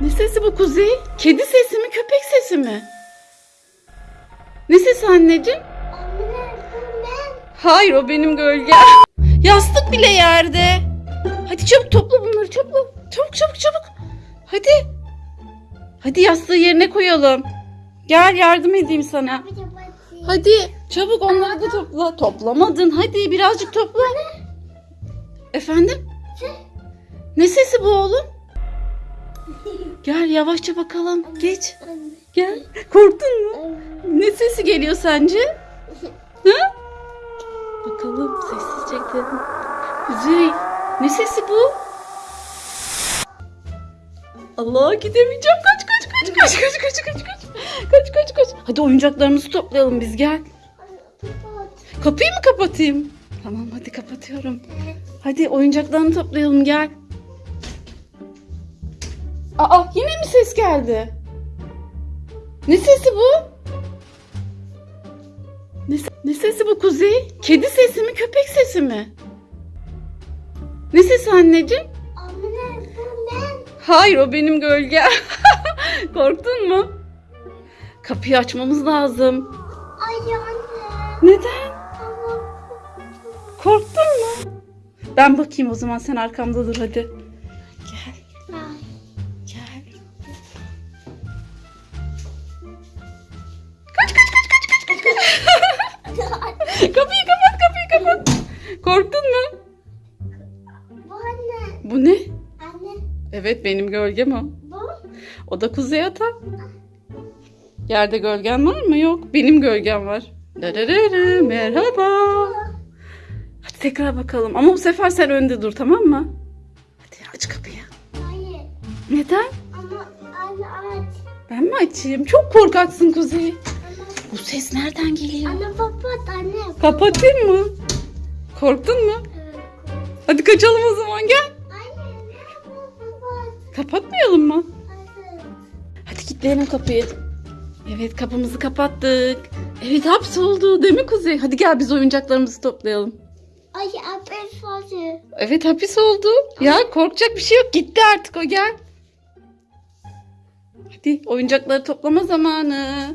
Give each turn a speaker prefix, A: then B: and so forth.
A: Ne sesi bu Kuzey? Kedi sesi mi köpek sesi mi? Ne sesi anneciğim? Hayır o benim gölgem. Yastık bile yerde. Hadi çabuk topla bunları çabuk. Çabuk çabuk çabuk. Hadi. Hadi yastığı yerine koyalım. Gel yardım edeyim sana. Hadi çabuk onları da topla. Toplamadın. Hadi birazcık topla. Efendim? Ne sesi bu oğlum? Gel yavaşça bakalım. Geç. Gel. Korktun mu? Ne sesi geliyor sence? Ha? Bakalım sessizce gidelim. Kuzey. Ne sesi bu? Allah gidemeyeceğim. Kaç kaç kaç kaç kaç kaç kaç kaç. Kaç kaç kaç. Hadi oyuncaklarımızı toplayalım biz gel. Kapıyı mı kapatayım? Tamam hadi kapatıyorum. Hadi oyuncaklarını toplayalım gel. Aa yine mi ses geldi? Ne sesi bu? Ne, ne sesi bu Kuzey? Kedi sesi mi köpek sesi mi? Ne sesi anneciğim?
B: Anne bu ne?
A: Hayır o benim gölgem. Korktun mu? Kapıyı açmamız lazım.
B: Ay anne.
A: Neden? Korktun mu? Ben bakayım o zaman sen arkamda dur hadi. Korktun mu?
B: Bu anne.
A: Bu ne?
B: Anne
A: Evet benim gölgem o.
B: bu.
A: O da kuzey ata. Yerde gölgen var mı? Yok. Benim gölgem var. Dararara, merhaba. Hadi tekrar bakalım. Ama bu sefer sen önde dur tamam mı? Hadi aç kapıyı.
B: Hayır.
A: Neden?
B: Ama anne aç.
A: Ben mi açayım? Çok korkaksın Kuzey. Bu ses nereden geliyor?
B: anne kapat anne.
A: Kapatayım mı? Korktun mu?
B: Evet,
A: Hadi kaçalım o zaman gel.
B: Anne ne kapat.
A: Kapatmayalım mı?
B: Evet.
A: Hadi kilitleyelim kapıyı. Evet kapımızı kapattık. Evet hapsoldu değil mi Kuzey? Hadi gel biz oyuncaklarımızı toplayalım.
B: Ay abi fazla.
A: Evet hapis oldu. Ya korkacak bir şey yok. Gitti artık o gel. Hadi oyuncakları toplama zamanı.